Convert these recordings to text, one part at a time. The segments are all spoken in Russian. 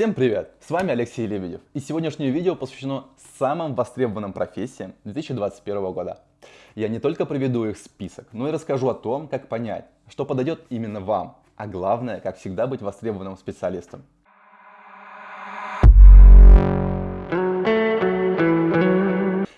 Всем привет! С вами Алексей Лебедев. И сегодняшнее видео посвящено самым востребованным профессиям 2021 года. Я не только приведу их список, но и расскажу о том, как понять, что подойдет именно вам, а главное, как всегда быть востребованным специалистом.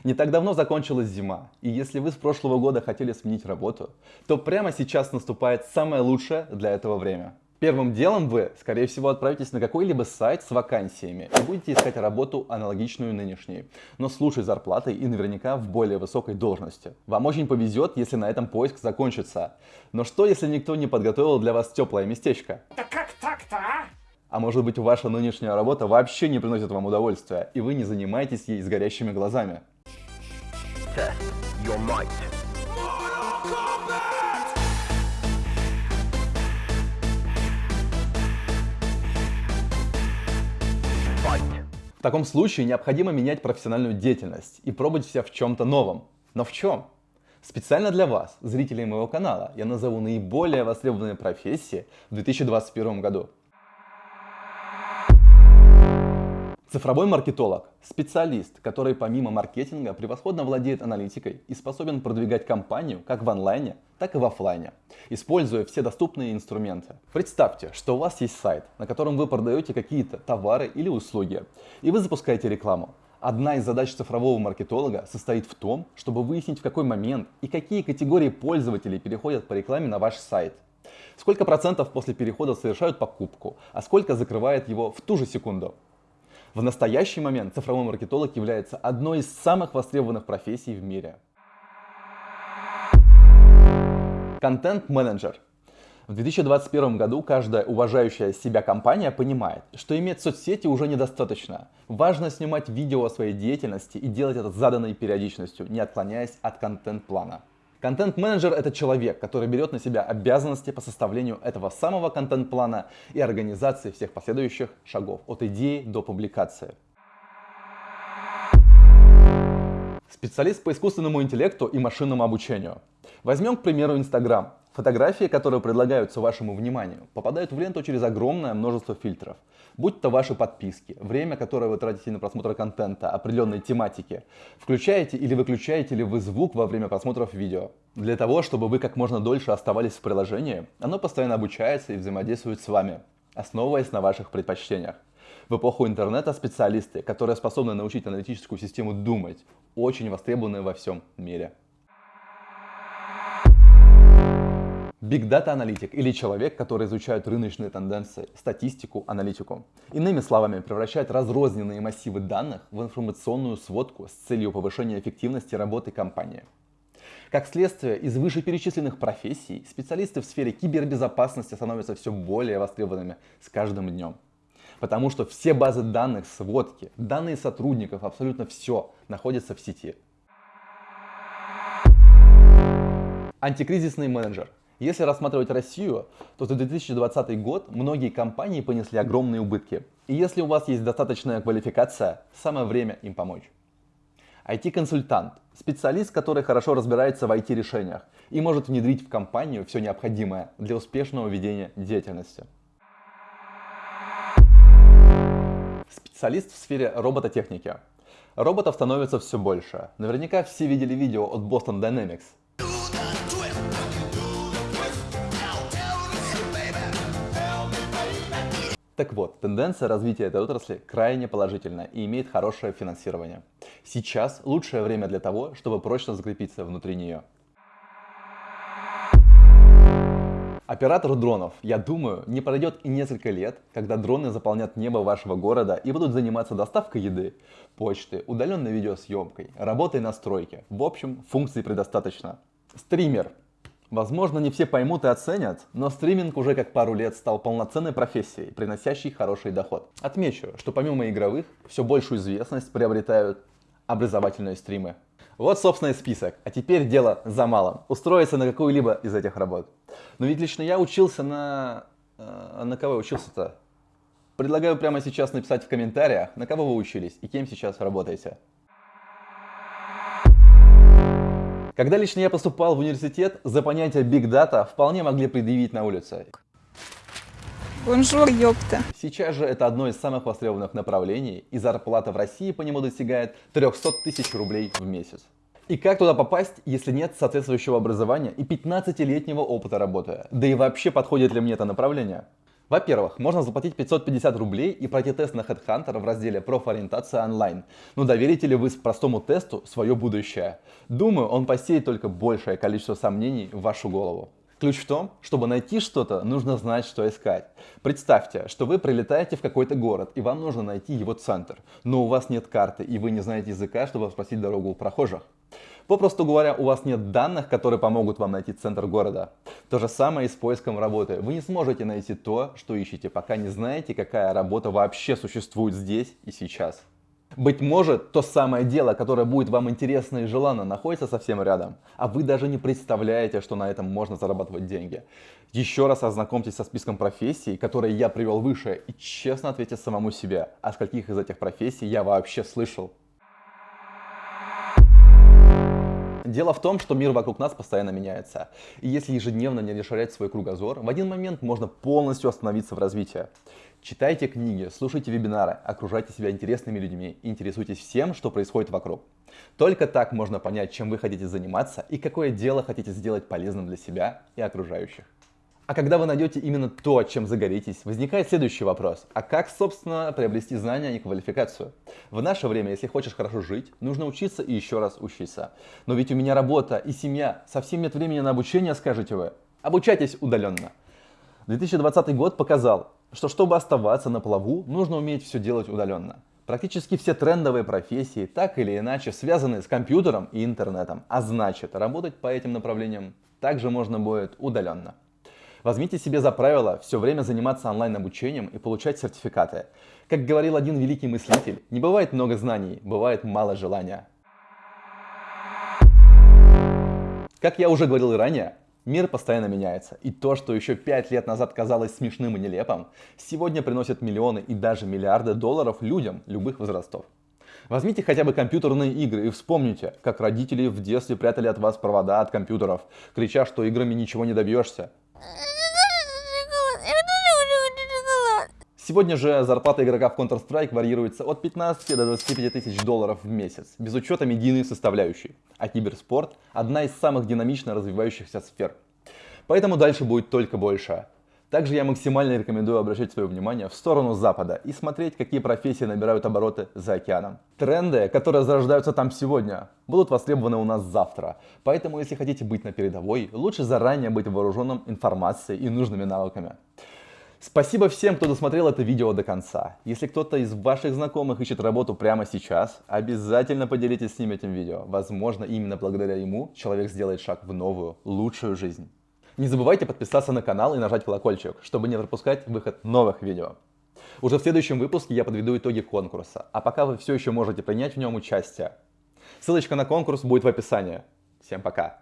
Не так давно закончилась зима, и если вы с прошлого года хотели сменить работу, то прямо сейчас наступает самое лучшее для этого время. Первым делом вы, скорее всего, отправитесь на какой-либо сайт с вакансиями и будете искать работу аналогичную нынешней, но с лучшей зарплатой и наверняка в более высокой должности. Вам очень повезет, если на этом поиск закончится. Но что, если никто не подготовил для вас теплое местечко? Да как так-то, а? А может быть ваша нынешняя работа вообще не приносит вам удовольствия, и вы не занимаетесь ей с горящими глазами? Test your might. В таком случае необходимо менять профессиональную деятельность и пробовать себя в чем-то новом. Но в чем? Специально для вас, зрителей моего канала, я назову наиболее востребованные профессии в 2021 году. Цифровой маркетолог – специалист, который помимо маркетинга превосходно владеет аналитикой и способен продвигать компанию как в онлайне, так и в офлайне, используя все доступные инструменты. Представьте, что у вас есть сайт, на котором вы продаете какие-то товары или услуги, и вы запускаете рекламу. Одна из задач цифрового маркетолога состоит в том, чтобы выяснить в какой момент и какие категории пользователей переходят по рекламе на ваш сайт. Сколько процентов после перехода совершают покупку, а сколько закрывает его в ту же секунду. В настоящий момент цифровой маркетолог является одной из самых востребованных профессий в мире. Контент-менеджер. В 2021 году каждая уважающая себя компания понимает, что иметь соцсети уже недостаточно. Важно снимать видео о своей деятельности и делать это с заданной периодичностью, не отклоняясь от контент-плана. Контент-менеджер — это человек, который берет на себя обязанности по составлению этого самого контент-плана и организации всех последующих шагов от идеи до публикации. Специалист по искусственному интеллекту и машинному обучению. Возьмем, к примеру, Инстаграм. Фотографии, которые предлагаются вашему вниманию, попадают в ленту через огромное множество фильтров. Будь то ваши подписки, время, которое вы тратите на просмотр контента определенной тематики, включаете или выключаете ли вы звук во время просмотров видео. Для того, чтобы вы как можно дольше оставались в приложении, оно постоянно обучается и взаимодействует с вами, основываясь на ваших предпочтениях. В эпоху интернета специалисты, которые способны научить аналитическую систему думать, очень востребованы во всем мире. Big Data аналитик или человек, который изучает рыночные тенденции, статистику, аналитику. Иными словами, превращает разрозненные массивы данных в информационную сводку с целью повышения эффективности работы компании. Как следствие, из вышеперечисленных профессий специалисты в сфере кибербезопасности становятся все более востребованными с каждым днем. Потому что все базы данных, сводки, данные сотрудников, абсолютно все находятся в сети. Антикризисный менеджер – если рассматривать Россию, то за 2020 год многие компании понесли огромные убытки. И если у вас есть достаточная квалификация, самое время им помочь. IT-консультант – специалист, который хорошо разбирается в IT-решениях и может внедрить в компанию все необходимое для успешного ведения деятельности. Специалист в сфере робототехники. Роботов становится все больше. Наверняка все видели видео от Boston Dynamics – Так вот, тенденция развития этой отрасли крайне положительна и имеет хорошее финансирование. Сейчас лучшее время для того, чтобы прочно закрепиться внутри нее. Оператор дронов, я думаю, не пройдет и несколько лет, когда дроны заполнят небо вашего города и будут заниматься доставкой еды, почты, удаленной видеосъемкой, работой на стройке. В общем, функций предостаточно. Стример. Возможно, не все поймут и оценят, но стриминг уже как пару лет стал полноценной профессией, приносящей хороший доход. Отмечу, что помимо игровых, все большую известность приобретают образовательные стримы. Вот, собственно, и список. А теперь дело за малым. Устроиться на какую-либо из этих работ. Но ведь лично я учился на... Э, на кого учился-то? Предлагаю прямо сейчас написать в комментариях, на кого вы учились и кем сейчас работаете. Когда лично я поступал в университет, за понятие Big Data вполне могли предъявить на улице. Бонжур, ёпта. Сейчас же это одно из самых востребованных направлений, и зарплата в России по нему достигает 300 тысяч рублей в месяц. И как туда попасть, если нет соответствующего образования и 15-летнего опыта работы? Да и вообще подходит ли мне это направление? Во-первых, можно заплатить 550 рублей и пройти тест на HeadHunter в разделе «Профориентация онлайн». Но доверите ли вы простому тесту свое будущее? Думаю, он посеет только большее количество сомнений в вашу голову. Ключ в том, чтобы найти что-то, нужно знать, что искать. Представьте, что вы прилетаете в какой-то город, и вам нужно найти его центр, но у вас нет карты, и вы не знаете языка, чтобы спросить дорогу у прохожих. Попросту говоря, у вас нет данных, которые помогут вам найти центр города. То же самое и с поиском работы. Вы не сможете найти то, что ищете, пока не знаете, какая работа вообще существует здесь и сейчас. Быть может, то самое дело, которое будет вам интересно и желанно, находится совсем рядом, а вы даже не представляете, что на этом можно зарабатывать деньги. Еще раз ознакомьтесь со списком профессий, которые я привел выше, и честно ответьте самому себе, о скольких из этих профессий я вообще слышал. Дело в том, что мир вокруг нас постоянно меняется. И если ежедневно не расширять свой кругозор, в один момент можно полностью остановиться в развитии. Читайте книги, слушайте вебинары, окружайте себя интересными людьми, интересуйтесь всем, что происходит вокруг. Только так можно понять, чем вы хотите заниматься и какое дело хотите сделать полезным для себя и окружающих. А когда вы найдете именно то, чем загоритесь, возникает следующий вопрос. А как, собственно, приобрести знания и квалификацию? В наше время, если хочешь хорошо жить, нужно учиться и еще раз учиться. Но ведь у меня работа и семья, совсем нет времени на обучение, скажете вы. Обучайтесь удаленно. 2020 год показал, что чтобы оставаться на плаву, нужно уметь все делать удаленно. Практически все трендовые профессии так или иначе связаны с компьютером и интернетом, а значит работать по этим направлениям также можно будет удаленно. Возьмите себе за правило все время заниматься онлайн-обучением и получать сертификаты. Как говорил один великий мыслитель, не бывает много знаний, бывает мало желания. Как я уже говорил и ранее, мир постоянно меняется, и то, что еще пять лет назад казалось смешным и нелепым, сегодня приносит миллионы и даже миллиарды долларов людям любых возрастов. Возьмите хотя бы компьютерные игры и вспомните, как родители в детстве прятали от вас провода от компьютеров, крича, что играми ничего не добьешься. Сегодня же зарплата игрока в Counter-Strike варьируется от 15 до 25 тысяч долларов в месяц, без учета медийной составляющей. А киберспорт – одна из самых динамично развивающихся сфер. Поэтому дальше будет только больше. Также я максимально рекомендую обращать свое внимание в сторону Запада и смотреть, какие профессии набирают обороты за океаном. Тренды, которые зарождаются там сегодня, будут востребованы у нас завтра. Поэтому, если хотите быть на передовой, лучше заранее быть вооруженным информацией и нужными навыками. Спасибо всем, кто досмотрел это видео до конца. Если кто-то из ваших знакомых ищет работу прямо сейчас, обязательно поделитесь с ним этим видео. Возможно, именно благодаря ему человек сделает шаг в новую, лучшую жизнь. Не забывайте подписаться на канал и нажать колокольчик, чтобы не пропускать выход новых видео. Уже в следующем выпуске я подведу итоги конкурса, а пока вы все еще можете принять в нем участие. Ссылочка на конкурс будет в описании. Всем пока!